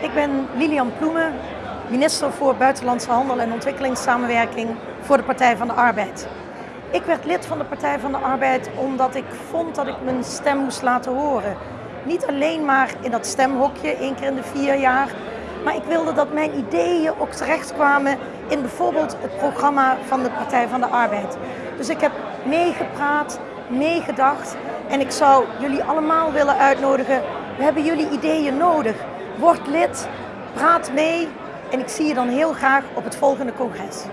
Ik ben Lilian Ploemen, minister voor Buitenlandse Handel en Ontwikkelingssamenwerking voor de Partij van de Arbeid. Ik werd lid van de Partij van de Arbeid omdat ik vond dat ik mijn stem moest laten horen. Niet alleen maar in dat stemhokje, één keer in de vier jaar, maar ik wilde dat mijn ideeën ook terechtkwamen in bijvoorbeeld het programma van de Partij van de Arbeid. Dus ik heb meegepraat, meegedacht en ik zou jullie allemaal willen uitnodigen. We hebben jullie ideeën nodig. Word lid, praat mee en ik zie je dan heel graag op het volgende congres.